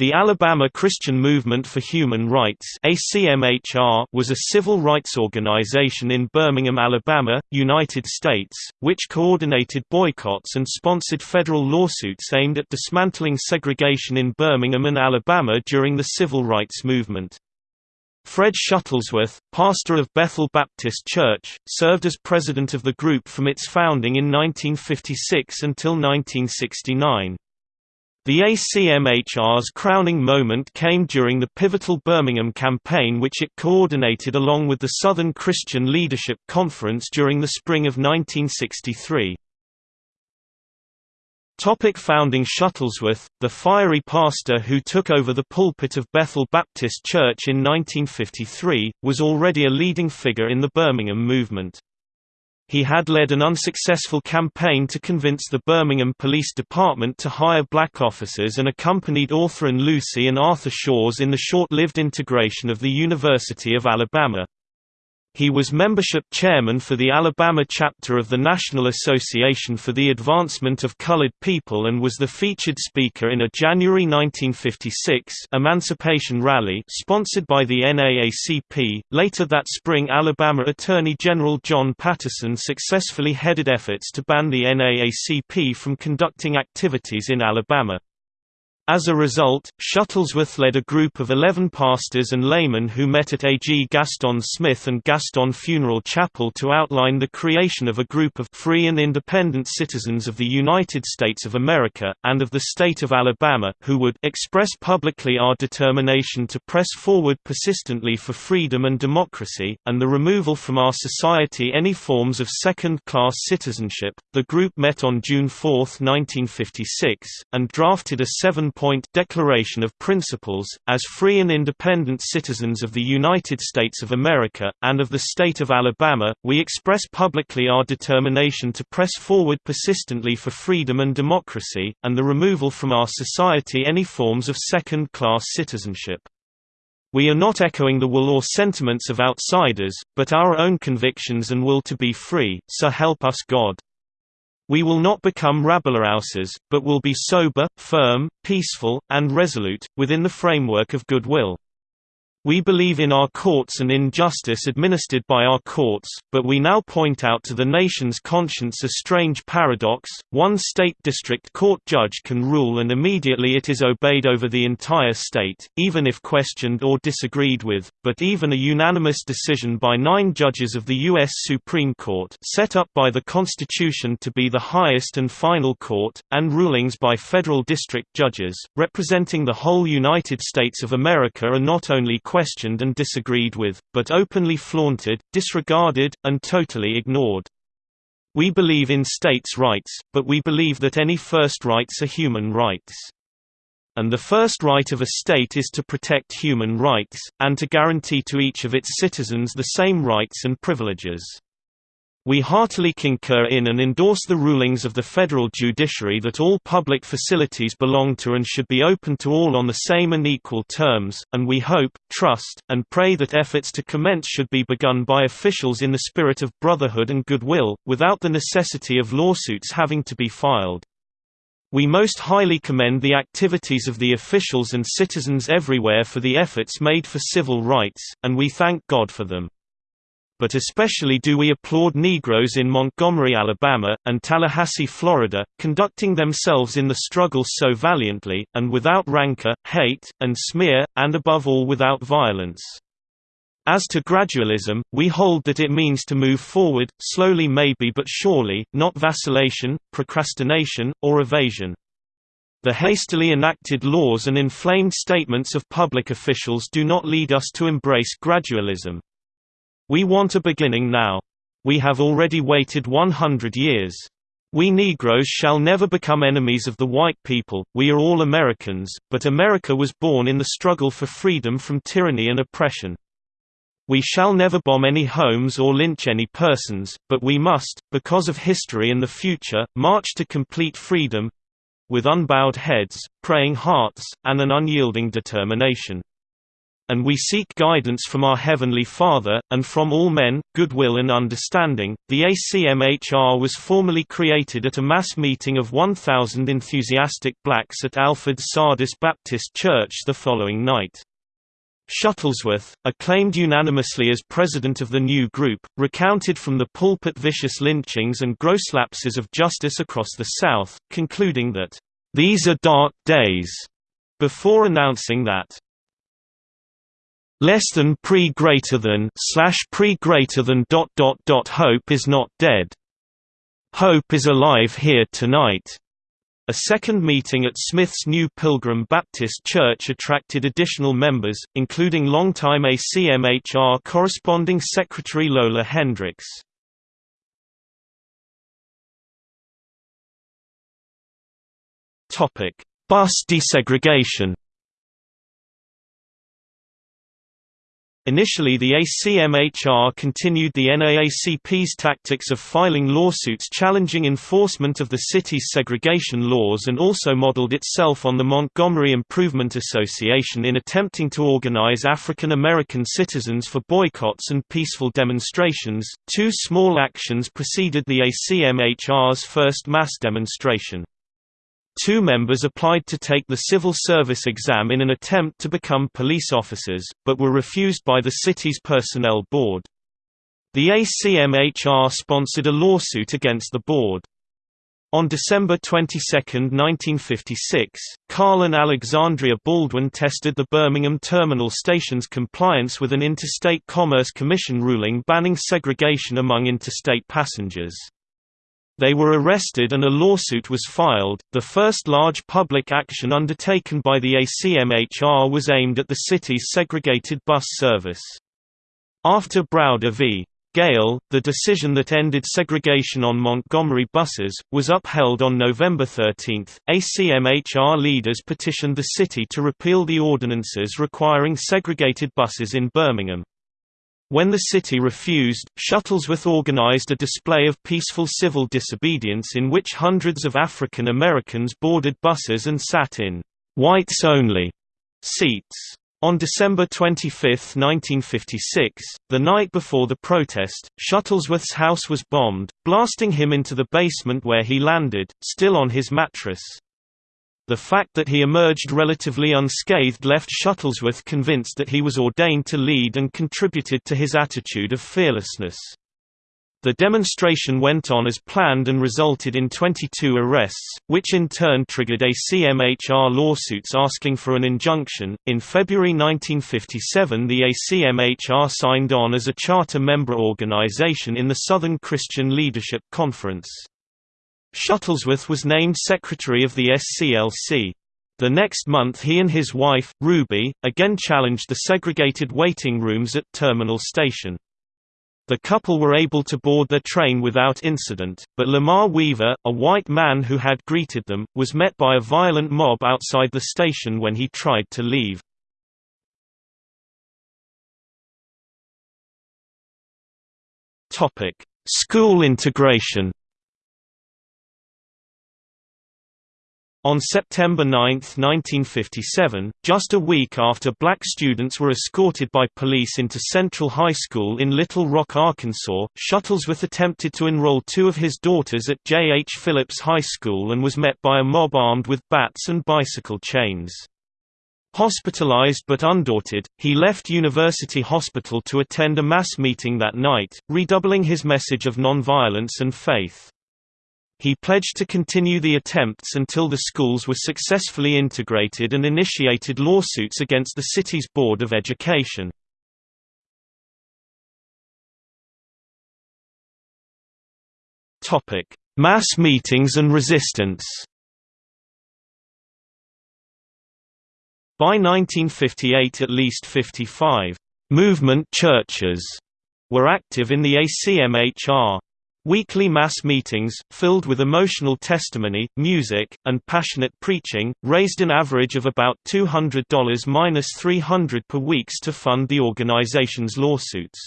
The Alabama Christian Movement for Human Rights was a civil rights organization in Birmingham, Alabama, United States, which coordinated boycotts and sponsored federal lawsuits aimed at dismantling segregation in Birmingham and Alabama during the civil rights movement. Fred Shuttlesworth, pastor of Bethel Baptist Church, served as president of the group from its founding in 1956 until 1969. The ACMHR's crowning moment came during the pivotal Birmingham campaign which it coordinated along with the Southern Christian Leadership Conference during the spring of 1963. Topic founding Shuttlesworth, the fiery pastor who took over the pulpit of Bethel Baptist Church in 1953, was already a leading figure in the Birmingham movement. He had led an unsuccessful campaign to convince the Birmingham Police Department to hire black officers and accompanied Autherine Lucy and Arthur Shores in the short-lived integration of the University of Alabama. He was membership chairman for the Alabama chapter of the National Association for the Advancement of Colored People and was the featured speaker in a January 1956 emancipation rally sponsored by the NAACP. Later that spring, Alabama Attorney General John Patterson successfully headed efforts to ban the NAACP from conducting activities in Alabama. As a result, Shuttlesworth led a group of eleven pastors and laymen who met at A.G. Gaston Smith and Gaston Funeral Chapel to outline the creation of a group of free and independent citizens of the United States of America, and of the state of Alabama, who would express publicly our determination to press forward persistently for freedom and democracy, and the removal from our society any forms of second-class citizenship. The group met on June 4, 1956, and drafted a seven point Declaration of Principles, as free and independent citizens of the United States of America, and of the state of Alabama, we express publicly our determination to press forward persistently for freedom and democracy, and the removal from our society any forms of second-class citizenship. We are not echoing the will or sentiments of outsiders, but our own convictions and will to be free, so help us God. We will not become rabble-rousers, but will be sober, firm, peaceful, and resolute, within the framework of goodwill. We believe in our courts and in justice administered by our courts, but we now point out to the nation's conscience a strange paradox, one state district court judge can rule and immediately it is obeyed over the entire state, even if questioned or disagreed with, but even a unanimous decision by nine judges of the U.S. Supreme Court set up by the Constitution to be the highest and final court, and rulings by federal district judges, representing the whole United States of America are not only questioned and disagreed with, but openly flaunted, disregarded, and totally ignored. We believe in states' rights, but we believe that any first rights are human rights. And the first right of a state is to protect human rights, and to guarantee to each of its citizens the same rights and privileges. We heartily concur in and endorse the rulings of the federal judiciary that all public facilities belong to and should be open to all on the same and equal terms, and we hope, trust, and pray that efforts to commence should be begun by officials in the spirit of brotherhood and goodwill, without the necessity of lawsuits having to be filed. We most highly commend the activities of the officials and citizens everywhere for the efforts made for civil rights, and we thank God for them but especially do we applaud Negroes in Montgomery, Alabama, and Tallahassee, Florida, conducting themselves in the struggle so valiantly, and without rancor, hate, and smear, and above all without violence. As to gradualism, we hold that it means to move forward, slowly maybe but surely, not vacillation, procrastination, or evasion. The hastily enacted laws and inflamed statements of public officials do not lead us to embrace gradualism. We want a beginning now. We have already waited 100 years. We Negroes shall never become enemies of the white people, we are all Americans, but America was born in the struggle for freedom from tyranny and oppression. We shall never bomb any homes or lynch any persons, but we must, because of history and the future, march to complete freedom—with unbowed heads, praying hearts, and an unyielding determination. And we seek guidance from our Heavenly Father, and from all men, goodwill and understanding. The ACMHR was formally created at a mass meeting of 1,000 enthusiastic blacks at Alfred Sardis Baptist Church the following night. Shuttlesworth, acclaimed unanimously as president of the new group, recounted from the pulpit vicious lynchings and gross lapses of justice across the South, concluding that, "...these are dark days," before announcing that, less than pre greater than slash pre greater than dot dot dot hope is not dead. Hope is alive here tonight. A second meeting at Smith's New Pilgrim Baptist Church attracted additional members, including longtime ACMHR corresponding secretary Lola Hendricks. Bus desegregation Initially the ACMHR continued the NAACP's tactics of filing lawsuits challenging enforcement of the city's segregation laws and also modeled itself on the Montgomery Improvement Association in attempting to organize African American citizens for boycotts and peaceful demonstrations. Two small actions preceded the ACMHR's first mass demonstration. Two members applied to take the civil service exam in an attempt to become police officers, but were refused by the city's personnel board. The ACMHR sponsored a lawsuit against the board. On December 22, 1956, Carl and Alexandria Baldwin tested the Birmingham Terminal Station's compliance with an Interstate Commerce Commission ruling banning segregation among interstate passengers. They were arrested and a lawsuit was filed. The first large public action undertaken by the ACMHR was aimed at the city's segregated bus service. After Browder v. Gayle, the decision that ended segregation on Montgomery buses, was upheld on November 13. ACMHR leaders petitioned the city to repeal the ordinances requiring segregated buses in Birmingham. When the city refused, Shuttlesworth organized a display of peaceful civil disobedience in which hundreds of African Americans boarded buses and sat in whites-only seats. On December 25, 1956, the night before the protest, Shuttlesworth's house was bombed, blasting him into the basement where he landed, still on his mattress. The fact that he emerged relatively unscathed left Shuttlesworth convinced that he was ordained to lead and contributed to his attitude of fearlessness. The demonstration went on as planned and resulted in 22 arrests, which in turn triggered ACMHR lawsuits asking for an injunction. In February 1957, the ACMHR signed on as a charter member organization in the Southern Christian Leadership Conference. Shuttlesworth was named secretary of the SCLC. The next month he and his wife, Ruby, again challenged the segregated waiting rooms at Terminal Station. The couple were able to board their train without incident, but Lamar Weaver, a white man who had greeted them, was met by a violent mob outside the station when he tried to leave. School integration On September 9, 1957, just a week after black students were escorted by police into Central High School in Little Rock, Arkansas, Shuttlesworth attempted to enroll two of his daughters at J. H. Phillips High School and was met by a mob armed with bats and bicycle chains. Hospitalized but undaunted, he left University Hospital to attend a mass meeting that night, redoubling his message of nonviolence and faith. He pledged to continue the attempts until the schools were successfully integrated and initiated lawsuits against the city's Board of Education. Mass meetings and resistance By 1958 at least 55 «movement churches» were active in the ACMHR. Weekly mass meetings, filled with emotional testimony, music, and passionate preaching, raised an average of about $200–300 per weeks to fund the organization's lawsuits.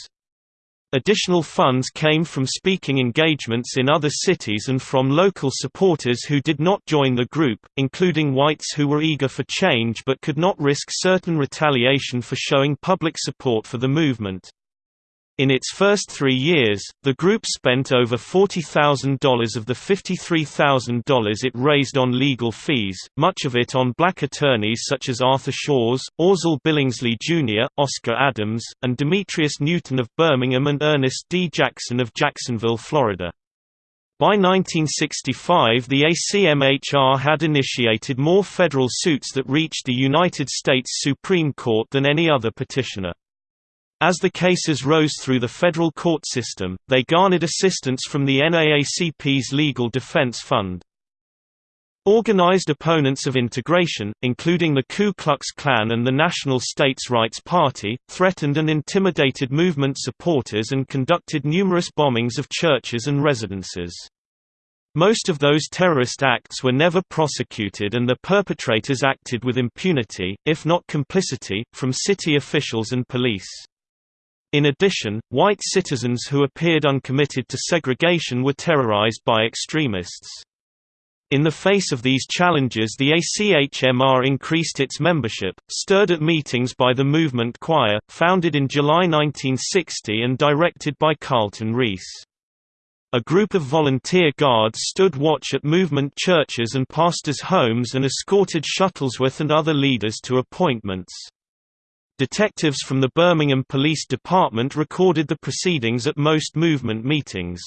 Additional funds came from speaking engagements in other cities and from local supporters who did not join the group, including whites who were eager for change but could not risk certain retaliation for showing public support for the movement. In its first three years, the group spent over $40,000 of the $53,000 it raised on legal fees, much of it on black attorneys such as Arthur Shores, Orzell Billingsley Jr., Oscar Adams, and Demetrius Newton of Birmingham and Ernest D. Jackson of Jacksonville, Florida. By 1965 the ACMHR had initiated more federal suits that reached the United States Supreme Court than any other petitioner. As the cases rose through the federal court system, they garnered assistance from the NAACP's Legal Defense Fund. Organized opponents of integration, including the Ku Klux Klan and the National States Rights Party, threatened and intimidated movement supporters and conducted numerous bombings of churches and residences. Most of those terrorist acts were never prosecuted and the perpetrators acted with impunity, if not complicity, from city officials and police. In addition, white citizens who appeared uncommitted to segregation were terrorized by extremists. In the face of these challenges the ACHMR increased its membership, stirred at meetings by the Movement Choir, founded in July 1960 and directed by Carlton Reese. A group of volunteer guards stood watch at movement churches and pastors' homes and escorted Shuttlesworth and other leaders to appointments. Detectives from the Birmingham Police Department recorded the proceedings at most movement meetings.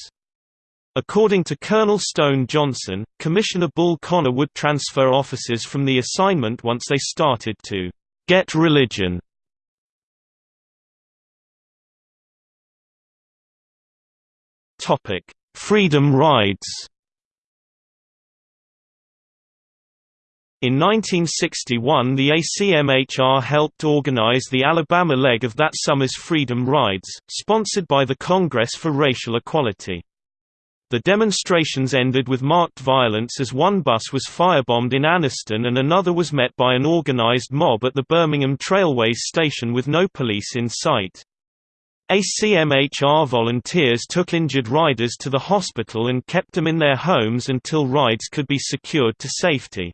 According to Colonel Stone Johnson, Commissioner Bull Connor would transfer officers from the assignment once they started to get religion. Freedom rides In 1961 the ACMHR helped organize the Alabama leg of that summer's Freedom Rides, sponsored by the Congress for Racial Equality. The demonstrations ended with marked violence as one bus was firebombed in Anniston and another was met by an organized mob at the Birmingham Trailways station with no police in sight. ACMHR volunteers took injured riders to the hospital and kept them in their homes until rides could be secured to safety.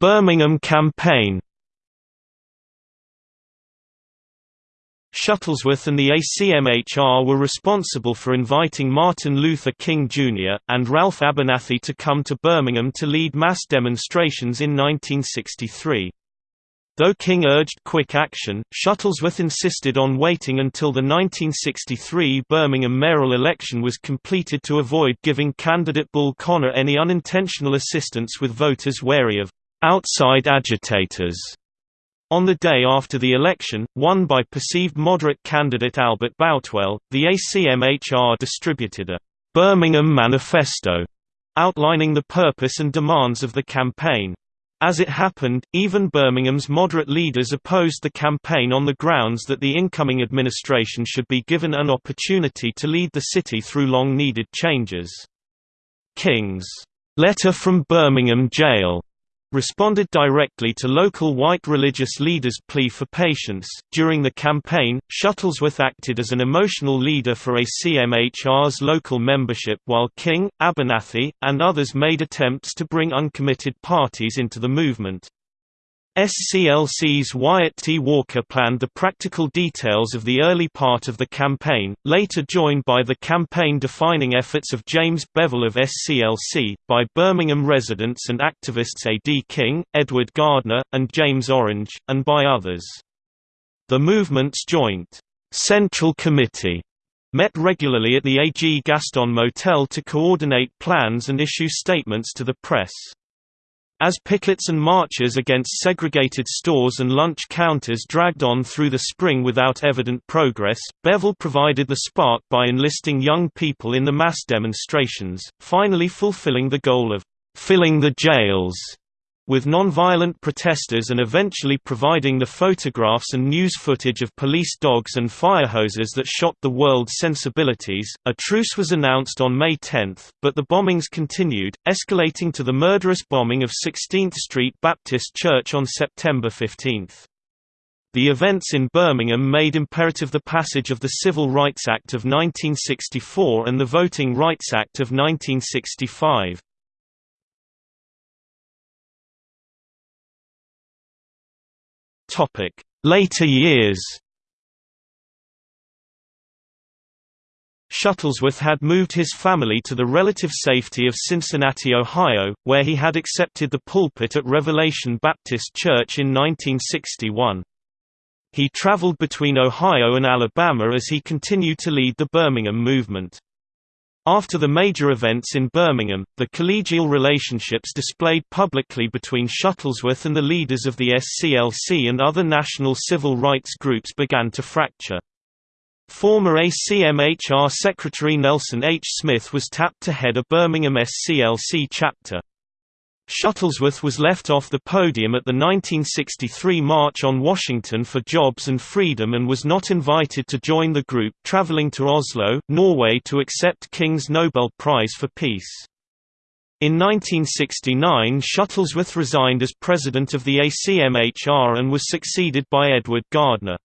Birmingham campaign. Shuttlesworth and the ACMHR were responsible for inviting Martin Luther King Jr. and Ralph Abernathy to come to Birmingham to lead mass demonstrations in 1963. Though King urged quick action, Shuttlesworth insisted on waiting until the 1963 Birmingham mayoral election was completed to avoid giving candidate Bull Connor any unintentional assistance with voters wary of outside agitators. On the day after the election, won by perceived moderate candidate Albert Boutwell, the ACMHR distributed a Birmingham Manifesto outlining the purpose and demands of the campaign. As it happened, even Birmingham's moderate leaders opposed the campaign on the grounds that the incoming administration should be given an opportunity to lead the city through long-needed changes. King's letter from Birmingham jail responded directly to local white religious leaders' plea for patience. During the campaign, Shuttlesworth acted as an emotional leader for ACMHR's local membership while King, Abernathy, and others made attempts to bring uncommitted parties into the movement. SCLC's Wyatt T. Walker planned the practical details of the early part of the campaign, later joined by the campaign-defining efforts of James Bevel of SCLC, by Birmingham residents and activists A. D. King, Edward Gardner, and James Orange, and by others. The movement's joint Central Committee met regularly at the A.G. Gaston Motel to coordinate plans and issue statements to the press. As pickets and marches against segregated stores and lunch counters dragged on through the spring without evident progress, Bevel provided the spark by enlisting young people in the mass demonstrations, finally fulfilling the goal of filling the jails with non-violent protesters and eventually providing the photographs and news footage of police dogs and fire hoses that shocked the world's sensibilities. A truce was announced on May 10, but the bombings continued, escalating to the murderous bombing of 16th Street Baptist Church on September 15. The events in Birmingham made imperative the passage of the Civil Rights Act of 1964 and the Voting Rights Act of 1965. Later years. Shuttlesworth had moved his family to the relative safety of Cincinnati, Ohio, where he had accepted the pulpit at Revelation Baptist Church in 1961. He traveled between Ohio and Alabama as he continued to lead the Birmingham movement. After the major events in Birmingham, the collegial relationships displayed publicly between Shuttlesworth and the leaders of the SCLC and other national civil rights groups began to fracture. Former ACMHR Secretary Nelson H. Smith was tapped to head a Birmingham SCLC chapter. Shuttlesworth was left off the podium at the 1963 March on Washington for Jobs and Freedom and was not invited to join the group traveling to Oslo, Norway to accept King's Nobel Prize for Peace. In 1969 Shuttlesworth resigned as president of the ACMHR and was succeeded by Edward Gardner.